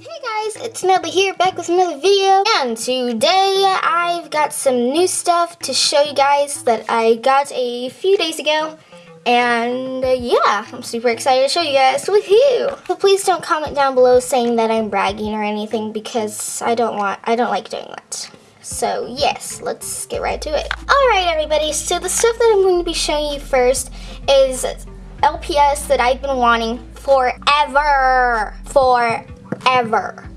Hey guys, it's Nelly here, back with another video. And today I've got some new stuff to show you guys that I got a few days ago. And uh, yeah, I'm super excited to show you guys. Woohoo! So please don't comment down below saying that I'm bragging or anything because I don't want, I don't like doing that. So yes, let's get right to it. Alright everybody, so the stuff that I'm going to be showing you first is LPS that I've been wanting forever. Forever. Ever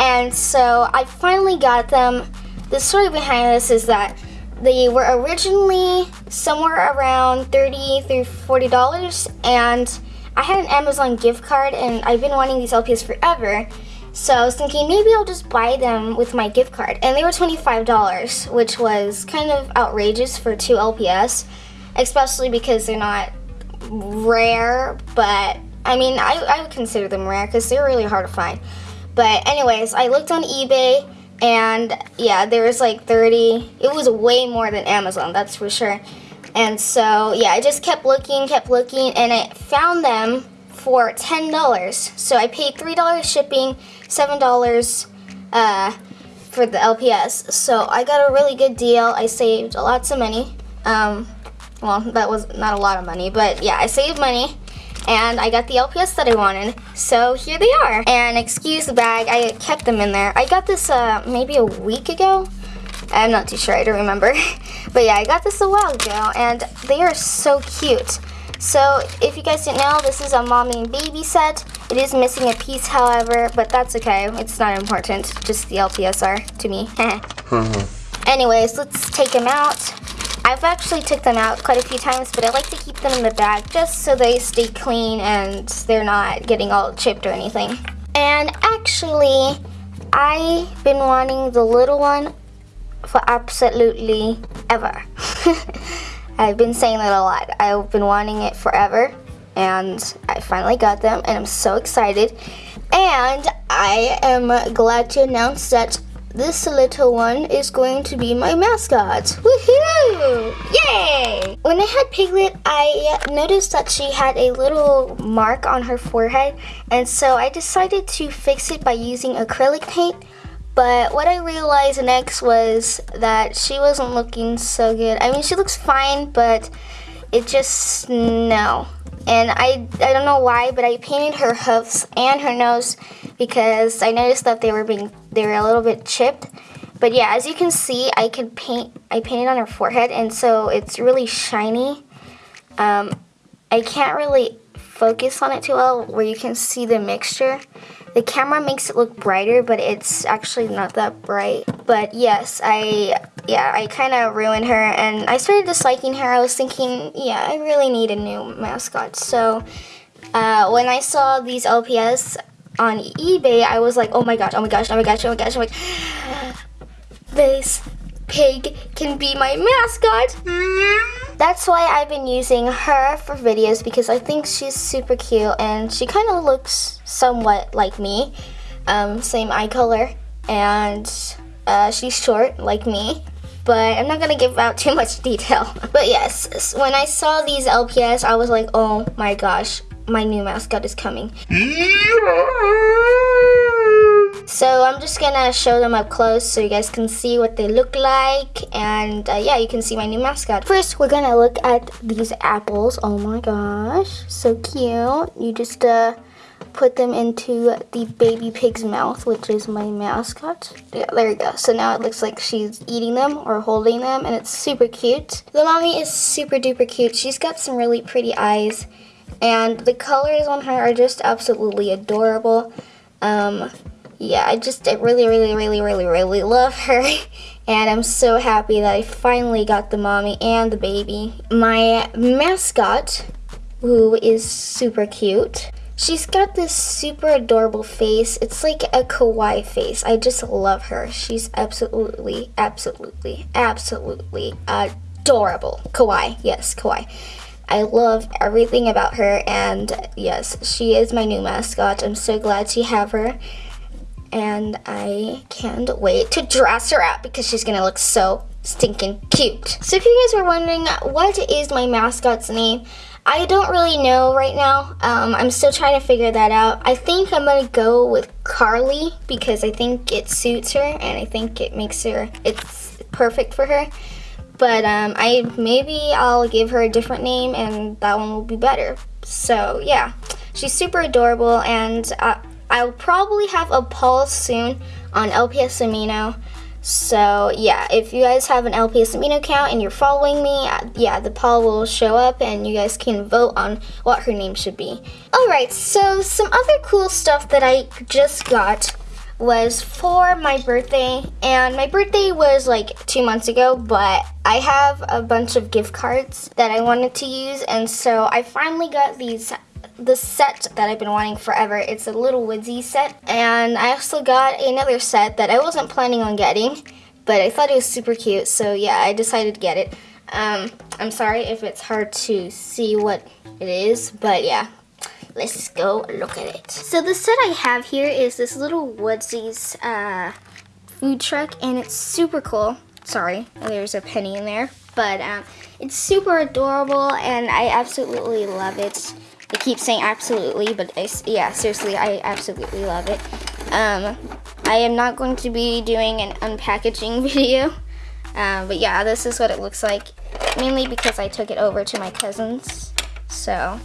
and so I finally got them. The story behind this is that they were originally somewhere around 30 through $40 and I had an Amazon gift card and I've been wanting these LPS forever. So I was thinking maybe I'll just buy them with my gift card. And they were $25, which was kind of outrageous for two LPS, especially because they're not rare, but I mean, I, I would consider them rare because they're really hard to find. But anyways, I looked on eBay and yeah, there was like 30, it was way more than Amazon, that's for sure. And so yeah, I just kept looking, kept looking, and I found them for $10. So I paid $3 shipping, $7 uh, for the LPS. So I got a really good deal. I saved lots of money. Um, well, that was not a lot of money, but yeah, I saved money and I got the LPS that I wanted. So here they are. And excuse the bag, I kept them in there. I got this uh, maybe a week ago. I'm not too sure, I don't remember. but yeah, I got this a while ago and they are so cute. So if you guys didn't know, this is a mommy and baby set. It is missing a piece, however, but that's okay. It's not important. Just the LPS are to me. Anyways, let's take them out. I've actually took them out quite a few times, but I like to keep them in the bag just so they stay clean and they're not getting all chipped or anything. And actually, I've been wanting the little one for absolutely ever. I've been saying that a lot. I've been wanting it forever and I finally got them and I'm so excited. And I am glad to announce that this little one is going to be my mascot. Woohoo! Yay! When I had Piglet, I noticed that she had a little mark on her forehead, and so I decided to fix it by using acrylic paint. But what I realized next was that she wasn't looking so good. I mean, she looks fine, but it just, no. And I, I don't know why, but I painted her hoofs and her nose because I noticed that they were being they were a little bit chipped. But yeah, as you can see, I could paint I painted on her forehead and so it's really shiny. Um, I can't really focus on it too well where you can see the mixture. The camera makes it look brighter, but it's actually not that bright. But yes, I yeah, I kind of ruined her and I started disliking her. I was thinking, yeah, I really need a new mascot. So uh, when I saw these LPS, on eBay, I was like, oh my gosh, oh my gosh, oh my gosh, oh my gosh, oh my gosh. This pig can be my mascot. That's why I've been using her for videos because I think she's super cute and she kind of looks somewhat like me. Um, same eye color and uh, she's short like me but I'm not gonna give out too much detail. But yes, when I saw these LPS, I was like, oh my gosh, my new mascot is coming. So I'm just gonna show them up close so you guys can see what they look like and uh, yeah you can see my new mascot. First we're gonna look at these apples. Oh my gosh so cute. You just uh, put them into the baby pig's mouth which is my mascot. Yeah there you go. So now it looks like she's eating them or holding them and it's super cute. The mommy is super duper cute. She's got some really pretty eyes and the colors on her are just absolutely adorable. Um, yeah, I just I really, really, really, really, really love her. And I'm so happy that I finally got the mommy and the baby. My mascot, who is super cute, she's got this super adorable face. It's like a kawaii face. I just love her. She's absolutely, absolutely, absolutely adorable. Kawaii, yes, kawaii. I love everything about her and yes, she is my new mascot. I'm so glad to have her and I can't wait to dress her up because she's gonna look so, stinking cute. So if you guys were wondering what is my mascot's name, I don't really know right now. Um, I'm still trying to figure that out. I think I'm gonna go with Carly because I think it suits her and I think it makes her, it's perfect for her. But um, I maybe I'll give her a different name and that one will be better. So yeah, she's super adorable and uh, I'll probably have a poll soon on LPS Amino. So yeah, if you guys have an LPS Amino account and you're following me, uh, yeah, the poll will show up and you guys can vote on what her name should be. Alright, so some other cool stuff that I just got was for my birthday and my birthday was like two months ago but I have a bunch of gift cards that I wanted to use and so I finally got these the set that I've been wanting forever. It's a little woodsy set. And I also got another set that I wasn't planning on getting, but I thought it was super cute. So yeah, I decided to get it. Um, I'm sorry if it's hard to see what it is, but yeah. Let's go look at it. So the set I have here is this little Woodzeez uh, food truck, and it's super cool. Sorry, there's a penny in there. But um, it's super adorable, and I absolutely love it. I keep saying absolutely, but I, yeah, seriously, I absolutely love it. Um, I am not going to be doing an unpackaging video, um, but yeah, this is what it looks like, mainly because I took it over to my cousin's, so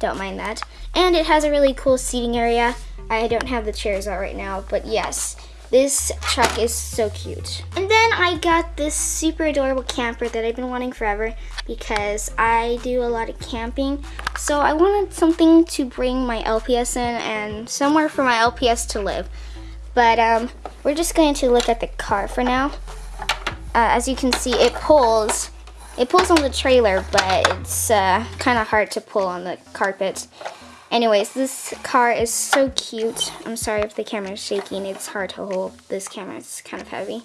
don't mind that. And it has a really cool seating area. I don't have the chairs out right now, but yes, this truck is so cute. And then I got this super adorable camper that I've been wanting forever because I do a lot of camping. So I wanted something to bring my LPS in and somewhere for my LPS to live. But um, we're just going to look at the car for now. Uh, as you can see, it pulls. It pulls on the trailer, but it's uh, kind of hard to pull on the carpet. Anyways, this car is so cute. I'm sorry if the camera is shaking. It's hard to hold. This camera is kind of heavy.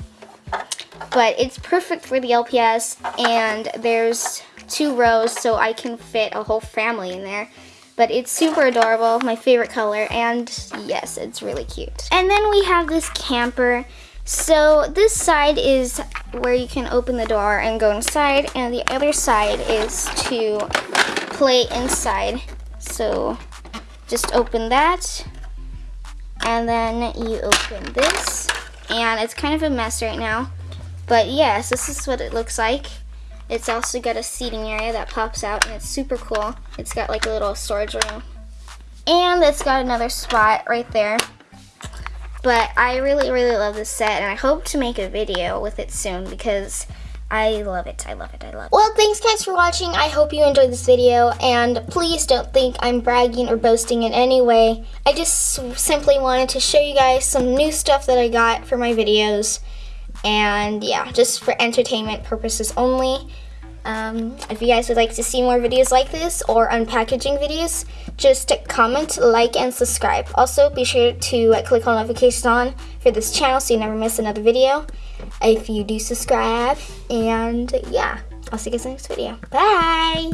But it's perfect for the LPS and there's two rows so I can fit a whole family in there. But it's super adorable, my favorite color, and yes, it's really cute. And then we have this camper. So this side is where you can open the door and go inside, and the other side is to play inside. So just open that. And then you open this. And it's kind of a mess right now. But yes this is what it looks like. It's also got a seating area that pops out and it's super cool. It's got like a little storage room. And it's got another spot right there. But I really really love this set and I hope to make a video with it soon because I love it. I love it. I love it. Well, thanks guys for watching. I hope you enjoyed this video. And please don't think I'm bragging or boasting in any way. I just simply wanted to show you guys some new stuff that I got for my videos. And yeah, just for entertainment purposes only. Um, if you guys would like to see more videos like this or unpackaging videos, just comment, like, and subscribe. Also, be sure to click on notifications on for this channel so you never miss another video if you do subscribe. And yeah, I'll see you guys in the next video. Bye!